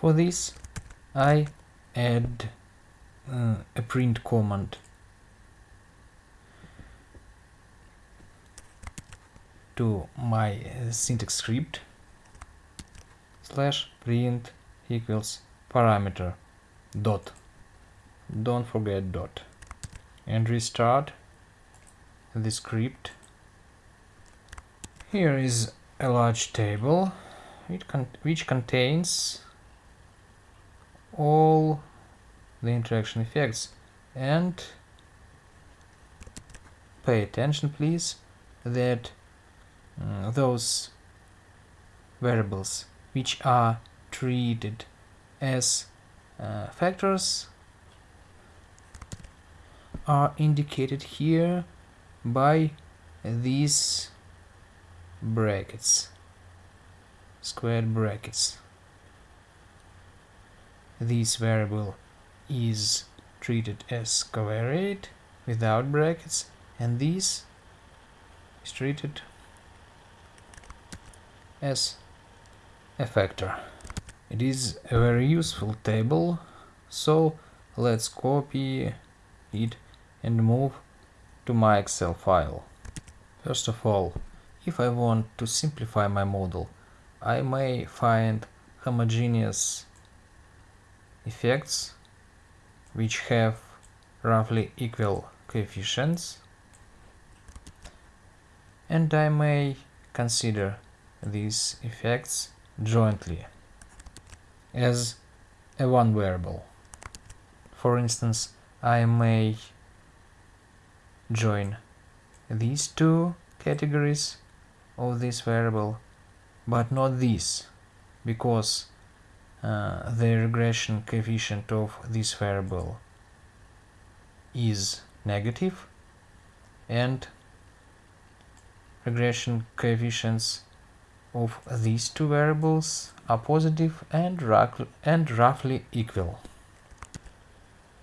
For this I add uh, a print command. To my uh, syntax script slash print equals parameter dot. Don't forget dot. And restart the script. Here is a large table. Con which contains all the interaction effects. And pay attention please that uh, those variables which are treated as uh, factors are indicated here by these brackets squared brackets this variable is treated as covariate without brackets and this is treated as a factor. It is a very useful table, so let's copy it and move to my Excel file. First of all, if I want to simplify my model, I may find homogeneous effects which have roughly equal coefficients and I may consider these effects jointly as a one variable. For instance, I may join these two categories of this variable, but not this, because uh, the regression coefficient of this variable is negative and regression coefficients of these two variables are positive and, and roughly equal.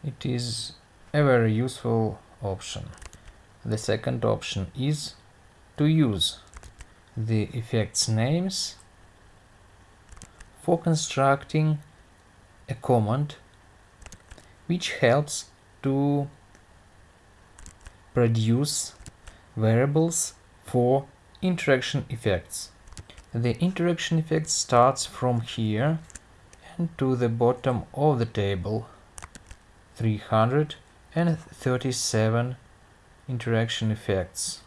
It is a very useful option. The second option is to use the effects names for constructing a command which helps to produce variables for interaction effects. The interaction effect starts from here and to the bottom of the table 337 interaction effects.